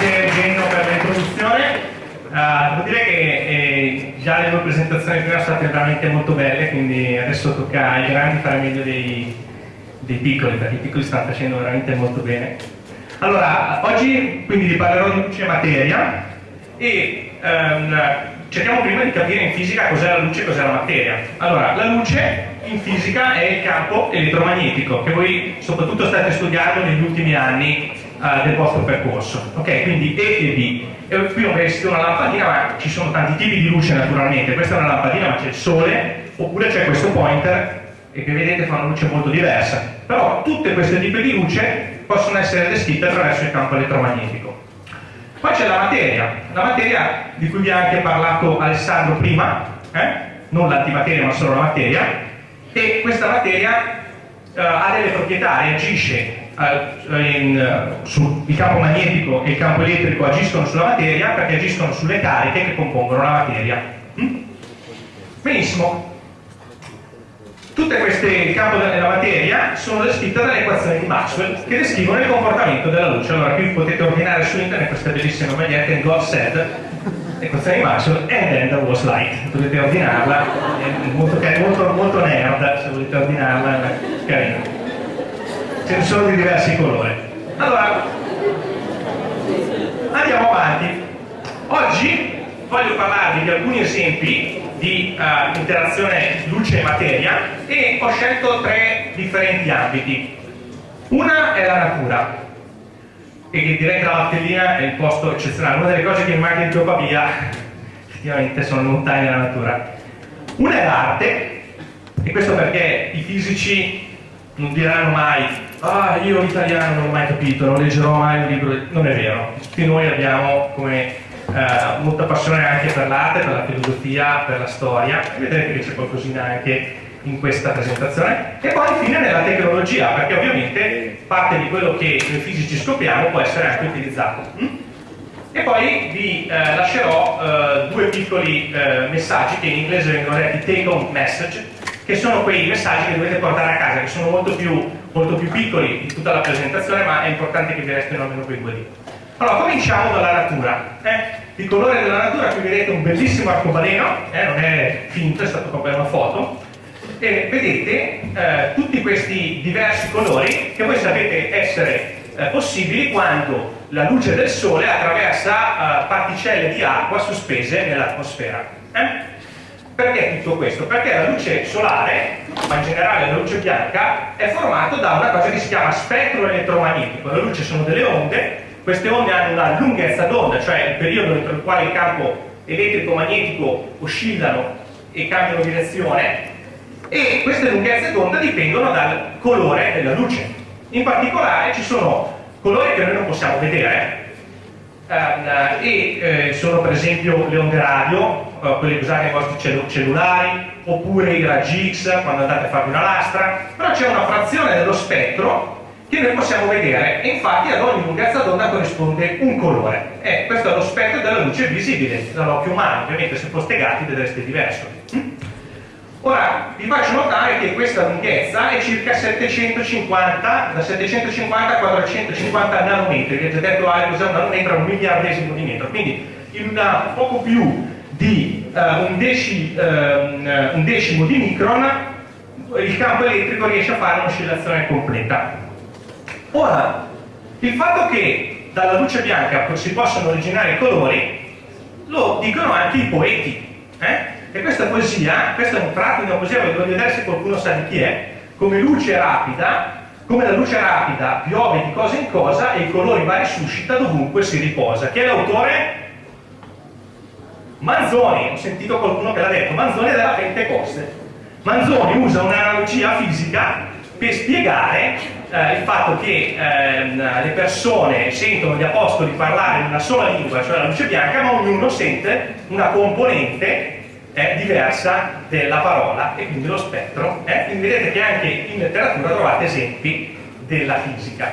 Grazie Eugenio per l'introduzione. Uh, devo dire che eh, già le due presentazioni prima sono state veramente molto belle, quindi adesso tocca ai grandi fare meglio dei, dei piccoli, perché i piccoli stanno facendo veramente molto bene. Allora, oggi quindi vi parlerò di luce e materia e um, cerchiamo prima di capire in fisica cos'è la luce e cos'è la materia. Allora, la luce in fisica è il campo elettromagnetico che voi soprattutto state studiando negli ultimi anni uh, del vostro percorso. Ok, quindi E e B. E qui ho messo una lampadina, ma ci sono tanti tipi di luce naturalmente. Questa è una lampadina, ma c'è il sole, oppure c'è questo pointer e che vedete fa una luce molto diversa. Però tutte queste tipi di luce possono essere descritte attraverso il campo elettromagnetico. Poi c'è la materia, la materia di cui vi ha anche parlato Alessandro prima, eh? non l'antimateria ma solo la materia, e questa materia eh, ha delle proprietà, reagisce eh, in, eh, sul, il campo magnetico e il campo elettrico agiscono sulla materia perché agiscono sulle cariche che compongono la materia. Mm? Benissimo. Tutte queste campo della materia sono descritte dalle equazioni di Maxwell che descrivono il comportamento della luce. Allora qui potete ordinare su internet questa bellissima maglietta in God said equazione di Maxwell and then there was light. Potete ordinarla, è molto, molto, molto nerd se volete ordinarla, è carino sono di diversi colori. Allora, andiamo avanti. Oggi voglio parlarvi di alcuni esempi di uh, interazione luce e materia e ho scelto tre differenti ambiti. Una è la natura, e direi che la Valtellina è il posto eccezionale. Una delle cose che manca di Pavia, effettivamente, sono le montagne della natura. Una è l'arte, e questo perché i fisici non diranno mai ah io l'italiano non l'ho mai capito, non leggerò mai un libro, non è vero, tutti noi abbiamo come eh, molta passione anche per l'arte, per la filosofia, per la storia, vedrete che c'è qualcosina anche in questa presentazione. E poi infine nella tecnologia perché ovviamente parte di quello che noi fisici scopriamo può essere anche utilizzato. Mm? e poi vi eh, lascerò eh, due piccoli eh, messaggi che in inglese vengono detti take home message che sono quei messaggi che dovete portare a casa che sono molto più molto più piccoli di tutta la presentazione, ma è importante che vi restino almeno quei due lì. Allora, cominciamo dalla natura. Eh? Il colore della natura, qui vedete un bellissimo arcobaleno, eh? non è finto, è stato proprio una foto, e vedete eh, tutti questi diversi colori che voi sapete essere eh, possibili quando la luce del sole attraversa eh, particelle di acqua sospese nell'atmosfera. Eh? Perché tutto questo? Perché la luce solare, ma in generale la luce bianca, è formata da una cosa che si chiama spettro elettromagnetico. La luce sono delle onde, queste onde hanno una lunghezza d'onda, cioè il periodo entro il quale il campo elettrico-magnetico oscillano e cambiano direzione, e queste lunghezze d'onda dipendono dal colore della luce. In particolare ci sono colori che noi non possiamo vedere, eh, e eh, sono per esempio le onde radio, eh, quelle che usate nei vostri cellulari, oppure i raggi X quando andate a farvi una lastra, però c'è una frazione dello spettro che noi possiamo vedere e infatti ad ogni lunghezza d'onda corrisponde un colore. E questo è lo spettro della luce visibile dall'occhio umano, ovviamente se foste gatti vedreste diverso. Mm? Ora vi faccio notare che questa lunghezza è circa 750, da 750 a 450 nanometri, ho già detto ah, cos'è un nanometro, un miliardesimo di metro, quindi in una, poco più di uh, un, deci, uh, un, decimo di micron il campo elettrico riesce a fare un'oscillazione completa. Ora, il fatto che dalla luce bianca si possano originare colori lo dicono anche i poeti. Eh? E questa poesia, questo è un tratto di una poesia, voglio vedere se qualcuno sa di chi è, come luce rapida, come la luce rapida piove di cosa in cosa e i colori vari suscita dovunque si riposa. Chi è l'autore? Manzoni, ho sentito qualcuno che l'ha detto, Manzoni della Pentecoste. Manzoni usa un'analogia fisica per spiegare eh, il fatto che eh, le persone sentono gli apostoli parlare in una sola lingua, cioè la luce bianca, ma ognuno sente una componente è diversa della parola e quindi lo spettro. Eh? Quindi vedete che anche in letteratura trovate esempi della fisica.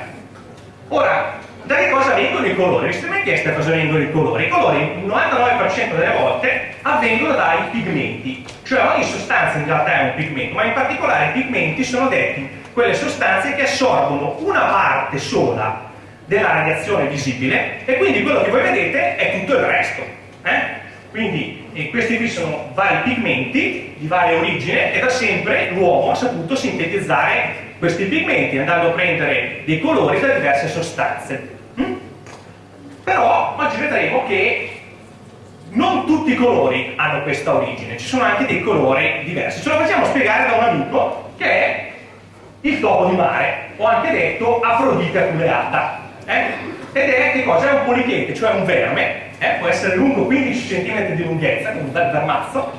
Ora, da che cosa vengono i colori? Mai chiesto cosa vengono i colori? I colori, il 99% delle volte, avvengono dai pigmenti. Cioè ogni sostanza in realtà è un pigmento, ma in particolare i pigmenti sono detti quelle sostanze che assorbono una parte sola della radiazione visibile e quindi quello che voi vedete è tutto il resto. Eh? Quindi eh, questi qui sono vari pigmenti di varia origine e da sempre l'uomo ha saputo sintetizzare questi pigmenti andando a prendere dei colori da diverse sostanze. Però oggi vedremo che non tutti i colori hanno questa origine, ci sono anche dei colori diversi. Ce lo facciamo spiegare da un amico che è il topo di mare, o anche detto Afrodite aculeata. Eh? Ed è che cosa? È un polichete, cioè un verme, eh? può essere lungo 15 cm di lunghezza, come un bel vermazzo,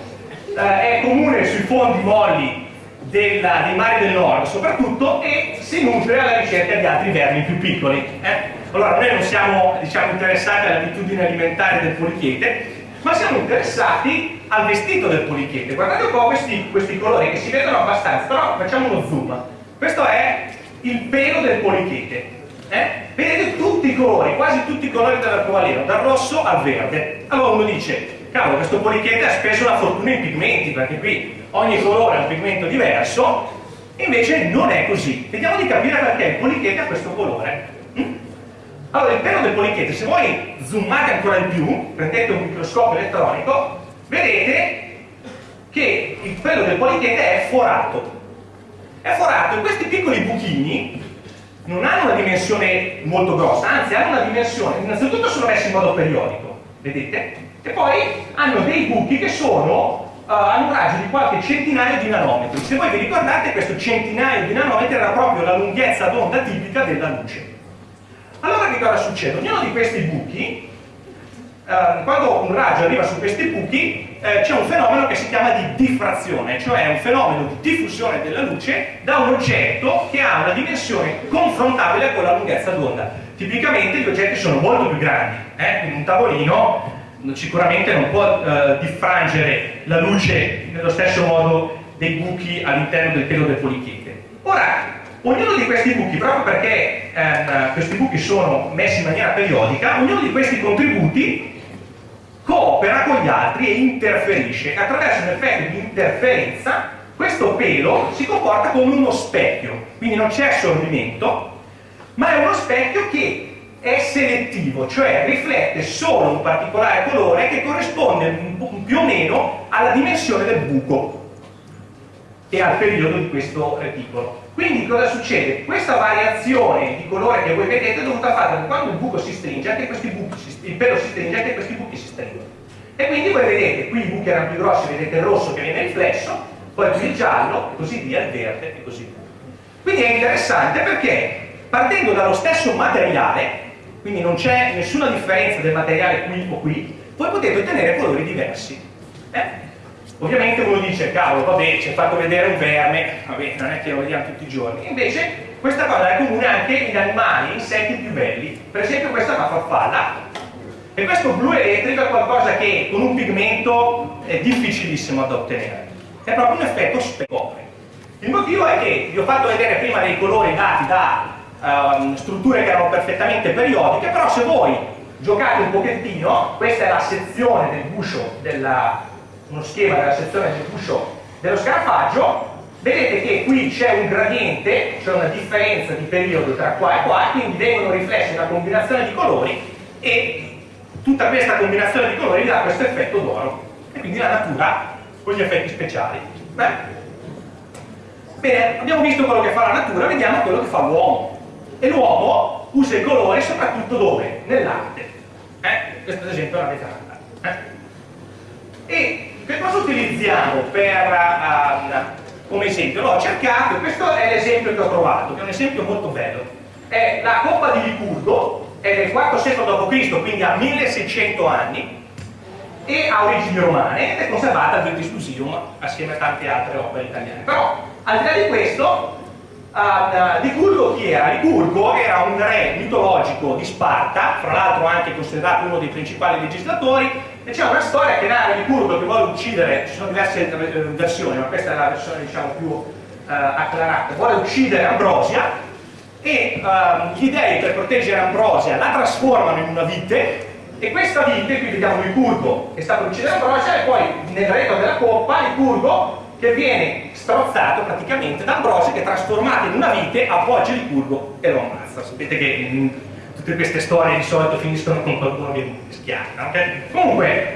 eh, è comune sui fondi molli della, dei mari del nord soprattutto e si nutre alla ricerca di altri vermi più piccoli. Eh? Allora noi non siamo diciamo, interessati alle abitudini alimentari del polichete, ma siamo interessati al vestito del polichete. Guardate un po' questi, questi colori che si vedono abbastanza, però facciamo uno zoom. Questo è il pelo del polichete. Eh? Vedete tutti i colori, quasi tutti i colori dell'arcobaleno, dal rosso al verde. Allora uno dice, cavolo, questo polichete ha speso una fortuna in pigmenti, perché qui ogni colore ha un pigmento diverso, invece non è così. Vediamo di capire perché il polichete ha questo colore. Allora, pelo del polichete, se voi zoomate ancora di più, prendete un microscopio elettronico, vedete che il pelo del polichete è forato. È forato e questi piccoli buchini non hanno una dimensione molto grossa, anzi hanno una dimensione, innanzitutto sono messi in modo periodico, vedete? E poi hanno dei buchi che sono uh, hanno un raggio di qualche centinaio di nanometri. Se voi vi ricordate, questo centinaio di nanometri era proprio la lunghezza d'onda tipica della luce. Allora che cosa succede? Ognuno di questi buchi, uh, quando un raggio arriva su questi buchi, eh, c'è un fenomeno che si chiama di diffrazione, cioè un fenomeno di diffusione della luce da un oggetto che ha una dimensione confrontabile con la lunghezza d'onda. Tipicamente gli oggetti sono molto più grandi, eh? un tavolino sicuramente non può eh, diffrangere la luce nello stesso modo dei buchi all'interno del pelo del polichete. Ora, ognuno di questi buchi, proprio perché eh, questi buchi sono messi in maniera periodica, ognuno di questi contributi coopera con gli altri e interferisce. Attraverso un effetto di interferenza questo pelo si comporta come uno specchio, quindi non c'è assorbimento, ma è uno specchio che è selettivo, cioè riflette solo un particolare colore che corrisponde più o meno alla dimensione del buco e al periodo di questo reticolo. Quindi cosa succede? Questa variazione di colore che voi vedete è dovuta al fatto che quando il buco si stringe, anche questi buchi, il pelo si stringe, anche questi buchi si stringono. E quindi voi vedete, qui i buchi erano più grossi, vedete il rosso che viene riflesso, poi qui il giallo, e così via, il verde e così via. Quindi è interessante perché partendo dallo stesso materiale, quindi non c'è nessuna differenza del materiale qui o qui, voi potete ottenere colori diversi. Eh? Ovviamente uno dice, cavolo, vabbè, ci hai fatto vedere un verme, vabbè, non è che lo vediamo tutti i giorni. Invece questa cosa è comune anche in animali, insetti più belli. Per esempio questa è una farfalla. E questo blu elettrico è qualcosa che con un pigmento è difficilissimo da ottenere. È proprio un effetto specopre. Il motivo è che vi ho fatto vedere prima dei colori dati da uh, strutture che erano perfettamente periodiche, però se voi giocate un pochettino, questa è la sezione del guscio, della, uno schema della sezione del guscio dello scarafaggio, vedete che qui c'è un gradiente, c'è una differenza di periodo tra qua e qua, quindi vengono riflessi una combinazione di colori e tutta questa combinazione di colori dà questo effetto d'oro. E quindi la natura con gli effetti speciali. Beh. Bene, abbiamo visto quello che fa la natura, vediamo quello che fa l'uomo e l'uomo usa i colori soprattutto dove? Nell'arte. Eh? Questo ad esempio è la vetrata. Eh? E che cosa utilizziamo per, uh, come esempio? L'ho cercato, questo è l'esempio che ho trovato, che è un esempio molto bello. È la coppa di Licurgo, è del IV secolo d.C., quindi ha 1600 anni, e ha origini romane ed è conservata al British Museum assieme a tante altre opere italiane. Però, al di là di questo, Uh, Licurgo chi era? Licurgo era un re mitologico di Sparta, fra l'altro anche considerato uno dei principali legislatori, e c'è una storia che narra Licurgo che vuole uccidere, ci sono diverse eh, versioni, ma questa è la versione diciamo più uh, acclarata, vuole uccidere Ambrosia e uh, gli dei per proteggere Ambrosia la trasformano in una vite e questa vite, qui vediamo Licurgo che sta per uccidere Ambrosia e poi nel retro della coppa Licurgo che viene strozzato praticamente da Ambrosio che trasformato in una vite appoggia il curvo e lo ammazza. Sapete che in tutte queste storie di solito finiscono con qualcuno che schiaccia. Okay? Comunque,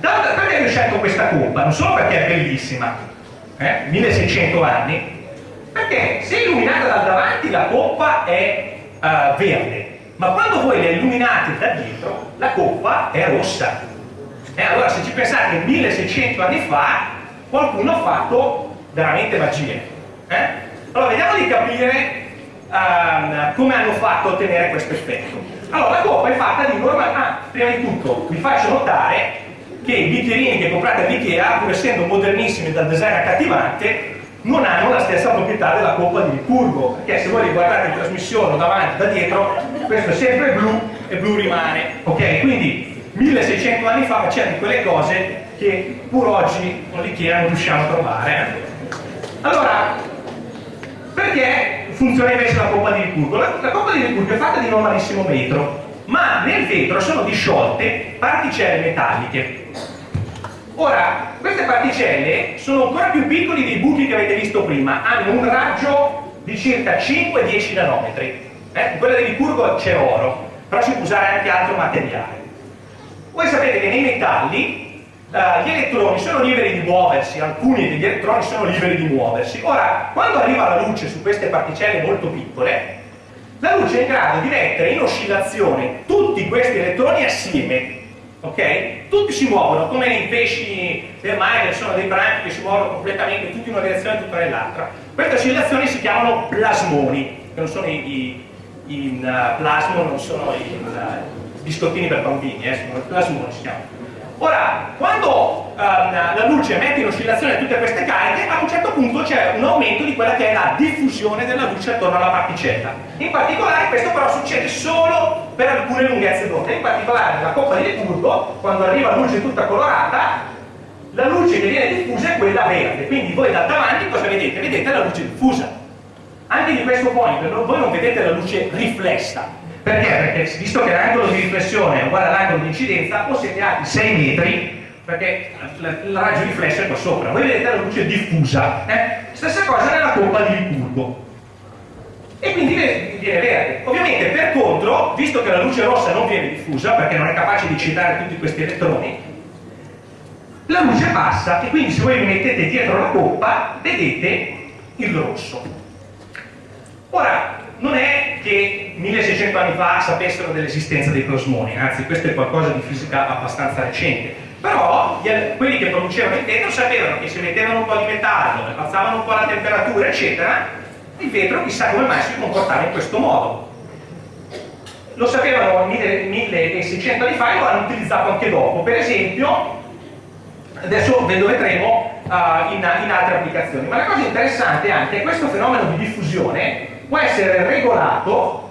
da, perché ho scelto questa coppa? Non solo perché è bellissima, eh? 1600 anni, perché se illuminata dal davanti la coppa è uh, verde, ma quando voi la illuminate da dietro la coppa è rossa. E allora se ci pensate 1600 anni fa qualcuno ha fatto veramente magie. Eh? Allora vediamo di capire uh, come hanno fatto a ottenere questo effetto. Allora la coppa è fatta di normale... Ah, prima di tutto vi faccio notare che i bicchierini che comprate all'Ikea, pur essendo modernissimi dal design accattivante, non hanno la stessa proprietà della coppa di Ricurgo, perché se voi li guardate in trasmissione o davanti da dietro, questo è sempre blu e blu rimane, ok? Quindi 1600 anni fa facevano quelle cose che pur oggi con l'Ikea non riusciamo a trovare. Allora, perché funziona invece la coppa di Ricurgo? La, la coppa di Ricurgo è fatta di normalissimo vetro, ma nel vetro sono disciolte particelle metalliche Ora, queste particelle sono ancora più piccoli dei buchi che avete visto prima, hanno un raggio di circa 5-10 nanometri. Eh? In quella di Ricurgo c'è oro, però si può usare anche altro materiale. Voi sapete che nei metalli uh, gli elettroni sono liberi di muoversi, alcuni degli elettroni sono liberi di muoversi. Ora, quando arriva la luce su queste particelle molto piccole, la luce è in grado di mettere in oscillazione tutti questi elettroni assieme ok? Tutti si muovono, come i pesci del mare, sono dei branchi che si muovono completamente, tutti in una direzione e tutti nell'altra. Queste oscillazioni si chiamano plasmoni, che non sono i, i, i uh, plasmo, non sono i uh, biscottini per bambini, eh, sono plasmoni si chiamano. Ora, quando um, la luce mette in oscillazione tutte queste cariche, a un certo punto c'è un aumento di quella che è la diffusione della luce attorno alla particella. In particolare questo però succede solo per alcune lunghezze d'onda, in particolare nella coppa di Lepurgo, quando arriva luce tutta colorata, la luce che viene diffusa è quella verde, quindi voi da davanti cosa vedete? Vedete la luce diffusa. Anche di questo point voi non vedete la luce riflessa, perché? Perché visto che l'angolo di riflessione è uguale all'angolo di incidenza, o siete alti 6 metri, perché il raggio riflesso è qua sopra. Voi vedete la luce diffusa. Eh? Stessa cosa nella coppa di Ricurgo. E quindi viene verde. Ovviamente, per contro, visto che la luce rossa non viene diffusa, perché non è capace di eccitare tutti questi elettroni, la luce passa e quindi se voi vi mettete dietro la coppa, vedete il rosso. Ora, non è che 1600 anni fa sapessero dell'esistenza dei plasmoni, anzi questo è qualcosa di fisica abbastanza recente, però quelli che producevano il vetro sapevano che se mettevano un po' di metallo, alzavano un po' la temperatura, eccetera, il vetro chissà come mai si comportava in questo modo. Lo sapevano 1600 anni fa e lo hanno utilizzato anche dopo, per esempio, adesso ve lo vedremo uh, in, in altre applicazioni, ma la cosa interessante è anche questo fenomeno di diffusione può essere regolato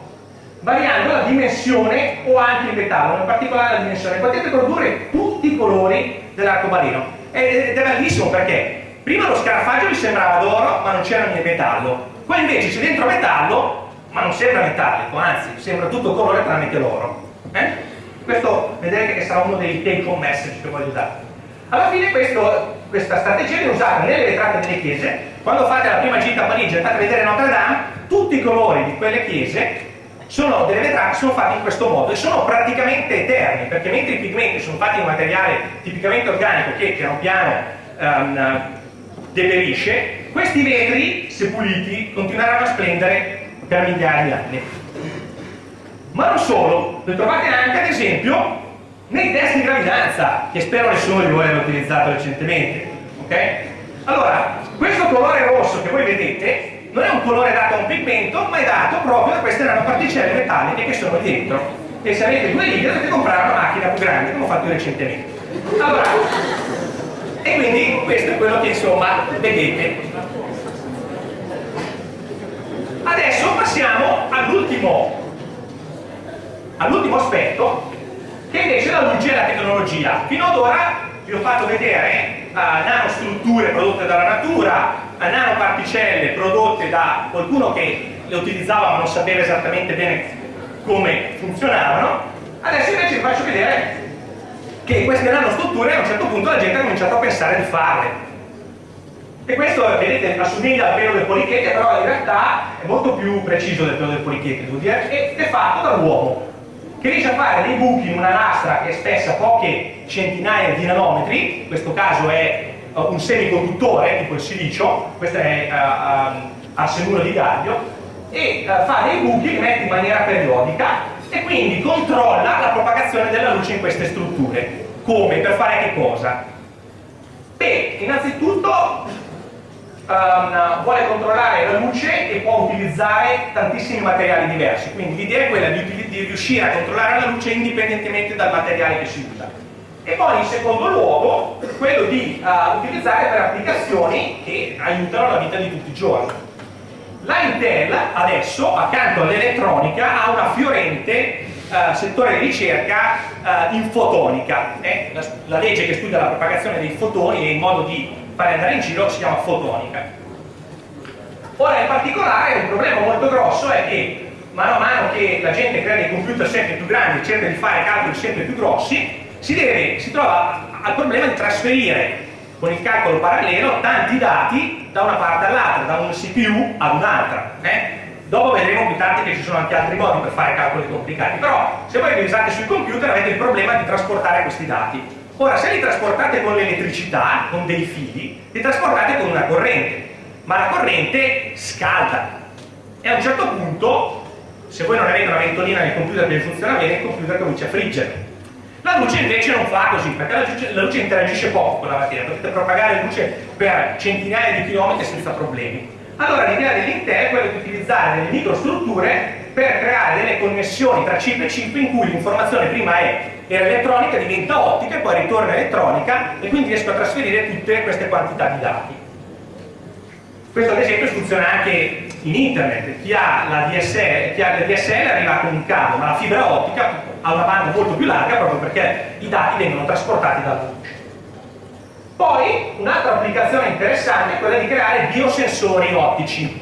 variando la dimensione o anche il metallo, in particolare la dimensione. Potete produrre tutti i colori dell'arcobaleno ed è bellissimo perché prima lo scarafaggio vi sembrava d'oro ma non c'era niente metallo, qua invece c'è dentro metallo ma non sembra metallico, anzi sembra tutto colore che l'oro. Eh? Questo vedrete che sarà uno dei take home message che voglio dare. Alla fine questo, questa strategia viene usata nelle vetrate delle chiese, quando fate la prima gita a Parigi e andate a vedere Notre Dame, tutti i colori di quelle chiese sono delle vetrate sono fatti in questo modo e sono praticamente eterni perché mentre i pigmenti sono fatti in un materiale tipicamente organico che piano piano um, deperisce questi vetri se puliti continueranno a splendere per migliaia di anni ma non solo, lo trovate anche ad esempio nei test di gravidanza che spero nessuno di voi abbia utilizzato recentemente ok? allora, questo colore rosso che voi vedete non è un colore dato a un pigmento, ma è dato proprio da queste nanoparticelle metalliche che sono dentro. E se avete due righe dovete comprare una macchina più grande, come ho fatto io Allora, e quindi questo è quello che insomma vedete. Adesso passiamo all'ultimo all'ultimo aspetto, che invece la luce e la tecnologia. Fino ad ora vi ho fatto vedere uh, nanostrutture prodotte dalla natura, nanoparticelle prodotte da qualcuno che le utilizzava ma non sapeva esattamente bene come funzionavano, adesso invece vi faccio vedere che queste nanostrutture a un certo punto la gente ha cominciato a pensare di farle. E questo, vedete, assomiglia al pelo del polichete, però in realtà è molto più preciso del pelo del polichete, devo dire, ed è fatto dall'uomo, che riesce a fare dei buchi in una lastra che è spessa poche centinaia di nanometri, in questo caso è un semiconduttore, tipo il silicio, questo è uh, uh, arsenuro di gaglio, e uh, fa dei buchi che mette in maniera periodica e quindi controlla la propagazione della luce in queste strutture. Come? Per fare che cosa? Beh, innanzitutto um, vuole controllare la luce e può utilizzare tantissimi materiali diversi, quindi l'idea è quella di, di, riuscire a controllare la luce indipendentemente dal materiale che si usa. E poi in secondo luogo quello di uh, utilizzare per applicazioni che aiutano la vita di tutti i giorni. La Intel adesso, accanto all'elettronica, ha una fiorente uh, settore di ricerca uh, in fotonica. Eh? La, la, legge che studia la propagazione dei fotoni e il modo di fare andare in giro si chiama fotonica. Ora in particolare un problema molto grosso è che mano a mano che la gente crea dei computer sempre più grandi e cerca di fare calcoli sempre più grossi, si, deve, si trova al problema di trasferire con il calcolo parallelo tanti dati da una parte all'altra, da un CPU ad un'altra. Eh? Dopo vedremo più tardi che ci sono anche altri modi per fare calcoli complicati, però se voi li usate sui computer avete il problema di trasportare questi dati. Ora, se li trasportate con l'elettricità, con dei fili, li trasportate con una corrente, ma la corrente scalda e a un certo punto, se voi non avete una ventolina nel computer che funziona bene, il computer comincia a friggere la luce invece non fa così, perché la luce, la luce interagisce poco con la materia, potete propagare luce per centinaia di chilometri senza problemi. Allora l'idea dell'Intel è quella di utilizzare delle microstrutture per creare delle connessioni tra chip e chip in cui l'informazione prima era elettronica, diventa ottica e poi ritorna elettronica e quindi riesco a trasferire tutte queste quantità di dati. Questo ad esempio funziona anche in internet, chi ha la DSL, chi ha la DSL arriva con un cavo, ma la fibra ottica ha una banda molto più larga proprio perché i dati vengono trasportati dalla luce. Poi un'altra applicazione interessante è quella di creare biosensori ottici,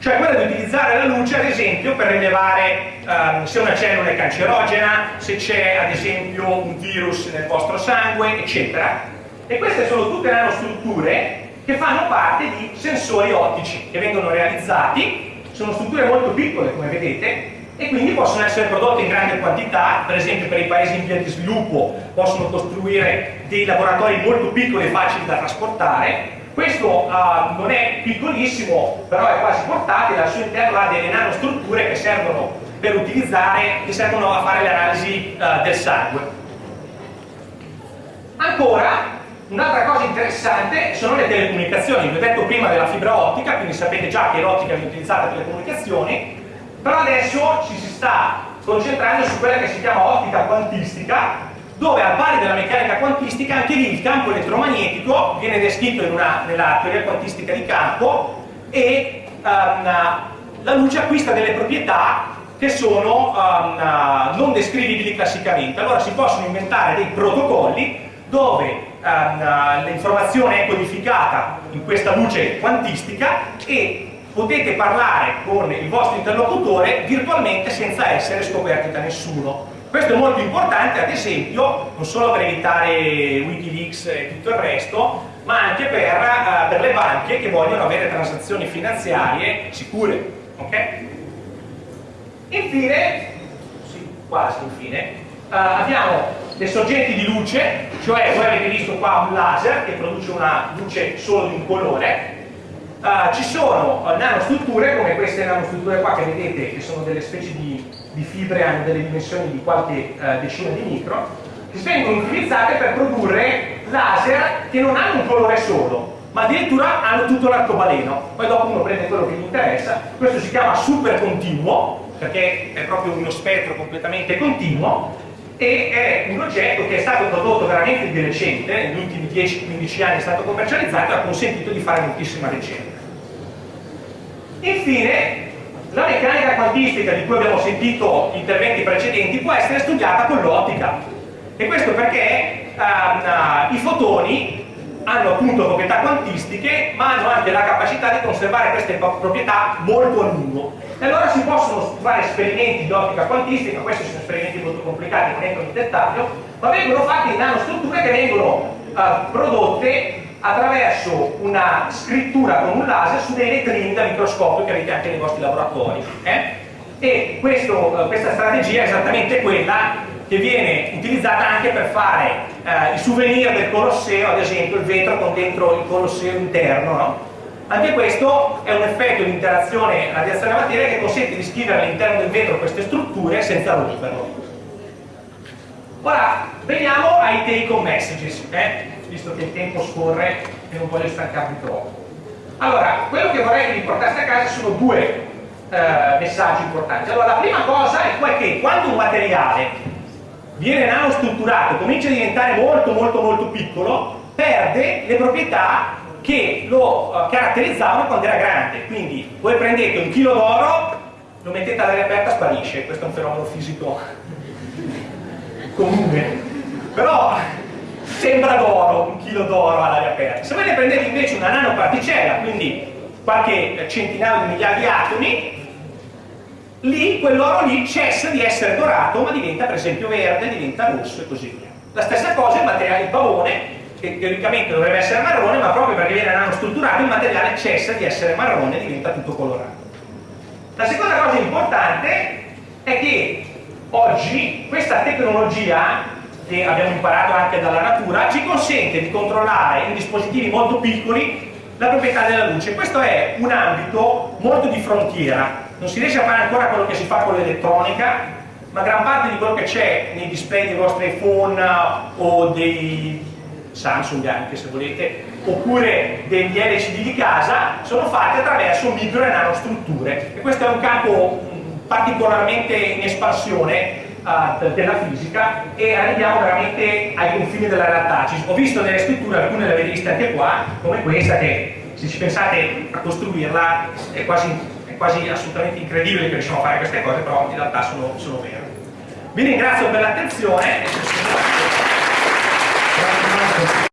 cioè quella di utilizzare la luce ad esempio per rilevare um, se una cellula è cancerogena, se c'è ad esempio un virus nel vostro sangue, eccetera. E queste sono tutte nanostrutture che fanno parte di sensori ottici che vengono realizzati, sono strutture molto piccole come vedete, e quindi possono essere prodotte in grande quantità, per esempio per i paesi in via di sviluppo possono costruire dei laboratori molto piccoli e facili da trasportare. Questo uh, non è piccolissimo, però è quasi portatile, al suo interno ha delle nanostrutture che servono per utilizzare, che servono a fare le analisi uh, del sangue. Ancora, Un'altra cosa interessante sono le telecomunicazioni, vi ho detto prima della fibra ottica, quindi sapete già che l'ottica viene utilizzata per le comunicazioni, però adesso ci si sta concentrando su quella che si chiama ottica quantistica dove al pari della meccanica quantistica anche lì il campo elettromagnetico viene descritto una, nella teoria quantistica di campo e um, la luce acquista delle proprietà che sono um, non descrivibili classicamente. Allora si possono inventare dei protocolli dove um, l'informazione è codificata in questa luce quantistica e potete parlare con il vostro interlocutore virtualmente senza essere scoperti da nessuno. Questo è molto importante, ad esempio, non solo per evitare Wikileaks e tutto il resto, ma anche per, uh, per le banche che vogliono avere transazioni finanziarie sicure. Okay? Infine, sì, quasi infine, uh, abbiamo le sorgenti di luce, cioè voi avete visto qua un laser che produce una luce solo di un colore, Uh, ci sono uh, nanostrutture come queste nanostrutture qua che vedete che sono delle specie di, di fibre, hanno delle dimensioni di qualche uh, decina di micro che vengono utilizzate per produrre laser che non hanno un colore solo ma addirittura hanno tutto l'arcobaleno. Poi dopo uno prende quello che gli interessa. Questo si chiama super continuo perché è proprio uno spettro completamente continuo e è un oggetto che è stato prodotto veramente di recente, negli ultimi 10-15 anni è stato commercializzato e ha consentito di fare moltissima ricerca. Infine, la meccanica quantistica di cui abbiamo sentito interventi precedenti può essere studiata con l'ottica e questo perché uh, i fotoni hanno appunto proprietà quantistiche ma hanno anche la capacità di conservare queste proprietà molto a lungo e allora si possono fare esperimenti di ottica quantistica questi sono esperimenti molto complicati non entrano in dettaglio ma vengono fatti in nanostrutture che vengono uh, prodotte attraverso una scrittura con un laser su dei letrini da microscopio che avete anche nei vostri laboratori. Eh? E questo, eh, questa strategia è esattamente quella che viene utilizzata anche per fare eh, i souvenir del Colosseo, ad esempio il vetro con dentro il Colosseo interno. No? Anche questo è un effetto di interazione radiazione materia che consente di scrivere all'interno del vetro queste strutture senza romperlo. Ora, veniamo ai take home messages, eh? visto che il tempo scorre e non voglio stancarvi troppo. Allora, quello che vorrei che vi portaste a casa sono due eh, messaggi importanti. Allora, la prima cosa è che quando un materiale viene nanostrutturato, comincia a diventare molto molto molto piccolo, perde le proprietà che lo uh, caratterizzavano quando era grande. Quindi voi prendete un chilo d'oro, lo mettete all'aria aperta, sparisce. Questo è un fenomeno fisico comune. Però sembra d'oro, un chilo d'oro all'aria aperta. Se voi ne prendete invece una nanoparticella, quindi qualche centinaio di migliaia di atomi, lì quell'oro lì cessa di essere dorato, ma diventa per esempio verde, diventa rosso e così via. La stessa cosa il materiale di pavone, che teoricamente dovrebbe essere marrone, ma proprio perché viene nanostrutturato il materiale cessa di essere marrone e diventa tutto colorato. La seconda cosa importante è che oggi questa tecnologia che abbiamo imparato anche dalla natura ci consente di controllare in dispositivi molto piccoli la proprietà della luce. Questo è un ambito molto di frontiera, non si riesce a fare ancora quello che si fa con l'elettronica, ma gran parte di quello che c'è nei display dei vostri iPhone o dei Samsung anche se volete, oppure degli LCD di casa, sono fatti attraverso micro e nanostrutture. E questo è un campo particolarmente in espansione uh, della fisica e arriviamo veramente ai confini della realtà. Ho visto nelle strutture, alcune le avete viste anche qua, come questa che se ci pensate a costruirla è quasi, è quasi assolutamente incredibile che riusciamo a fare queste cose, però in realtà sono, sono vere. Vi ringrazio per l'attenzione